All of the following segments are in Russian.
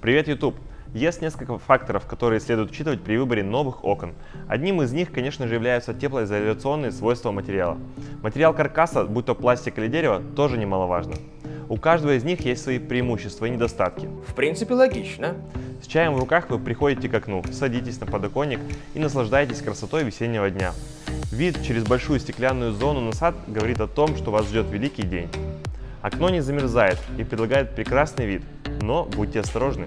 Привет, YouTube! Есть несколько факторов, которые следует учитывать при выборе новых окон. Одним из них, конечно же, являются теплоизоляционные свойства материала. Материал каркаса, будь то пластик или дерево, тоже немаловажно. У каждого из них есть свои преимущества и недостатки. В принципе, логично. С чаем в руках вы приходите к окну, садитесь на подоконник и наслаждаетесь красотой весеннего дня. Вид через большую стеклянную зону на сад говорит о том, что вас ждет великий день. Окно не замерзает и предлагает прекрасный вид, но будьте осторожны.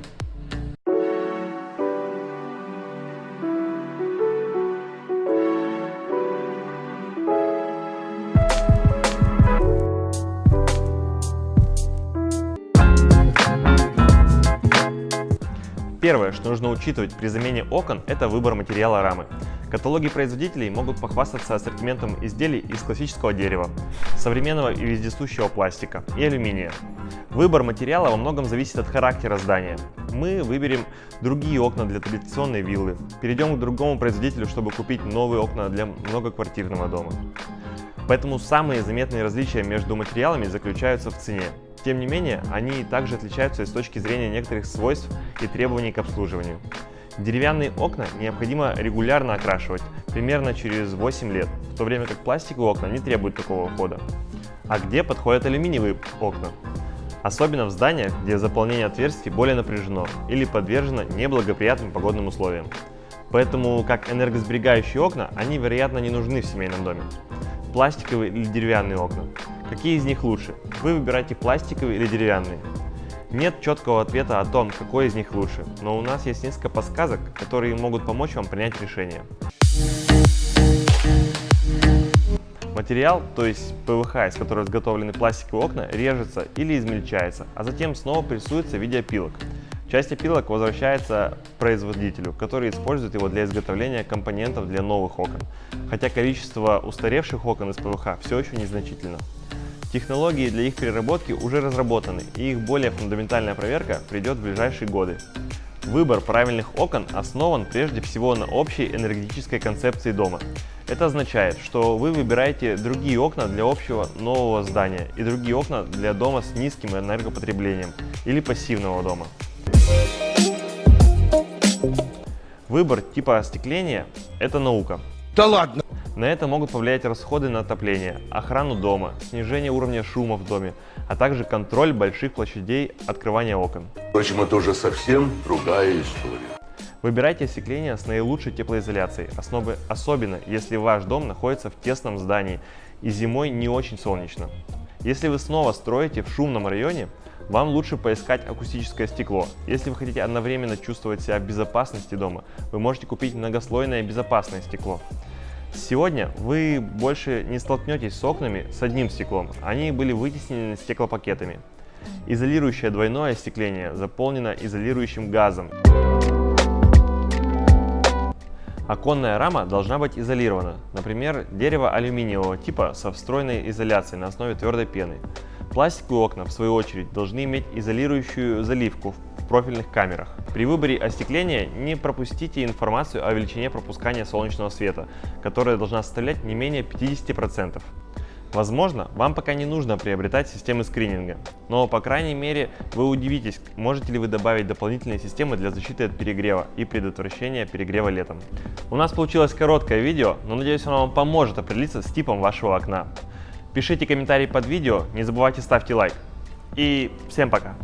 Первое, что нужно учитывать при замене окон, это выбор материала рамы. Каталоги производителей могут похвастаться ассортиментом изделий из классического дерева, современного и вездесущего пластика и алюминия. Выбор материала во многом зависит от характера здания. Мы выберем другие окна для традиционной виллы, перейдем к другому производителю, чтобы купить новые окна для многоквартирного дома. Поэтому самые заметные различия между материалами заключаются в цене. Тем не менее, они также отличаются с точки зрения некоторых свойств и требований к обслуживанию. Деревянные окна необходимо регулярно окрашивать, примерно через 8 лет, в то время как пластиковые окна не требуют такого ухода. А где подходят алюминиевые окна? Особенно в зданиях, где заполнение отверстий более напряжено или подвержено неблагоприятным погодным условиям. Поэтому, как энергосберегающие окна, они, вероятно, не нужны в семейном доме. Пластиковые или деревянные окна? Какие из них лучше? Вы выбираете пластиковые или деревянные. Нет четкого ответа о том, какой из них лучше, но у нас есть несколько подсказок, которые могут помочь вам принять решение. Материал, то есть ПВХ, из которого изготовлены пластиковые окна, режется или измельчается, а затем снова прессуется в виде опилок. Часть опилок возвращается производителю, который использует его для изготовления компонентов для новых окон, хотя количество устаревших окон из ПВХ все еще незначительно. Технологии для их переработки уже разработаны, и их более фундаментальная проверка придет в ближайшие годы. Выбор правильных окон основан прежде всего на общей энергетической концепции дома. Это означает, что вы выбираете другие окна для общего нового здания и другие окна для дома с низким энергопотреблением или пассивного дома. Выбор типа остекления – это наука. Да ладно! На это могут повлиять расходы на отопление, охрану дома, снижение уровня шума в доме, а также контроль больших площадей открывания окон. Впрочем, это уже совсем другая история. Выбирайте остекление с наилучшей теплоизоляцией, основы, особенно если ваш дом находится в тесном здании и зимой не очень солнечно. Если вы снова строите в шумном районе, вам лучше поискать акустическое стекло. Если вы хотите одновременно чувствовать себя в безопасности дома, вы можете купить многослойное безопасное стекло. Сегодня вы больше не столкнетесь с окнами с одним стеклом, они были вытеснены стеклопакетами. Изолирующее двойное остекление заполнено изолирующим газом. Оконная рама должна быть изолирована, например, дерево алюминиевого типа со встроенной изоляцией на основе твердой пены. Пластиковые окна, в свою очередь, должны иметь изолирующую заливку в профильных камерах. При выборе остекления не пропустите информацию о величине пропускания солнечного света, которая должна составлять не менее 50%. Возможно, вам пока не нужно приобретать системы скрининга, но по крайней мере вы удивитесь, можете ли вы добавить дополнительные системы для защиты от перегрева и предотвращения перегрева летом. У нас получилось короткое видео, но надеюсь оно вам поможет определиться с типом вашего окна. Пишите комментарии под видео, не забывайте ставьте лайк. И всем пока!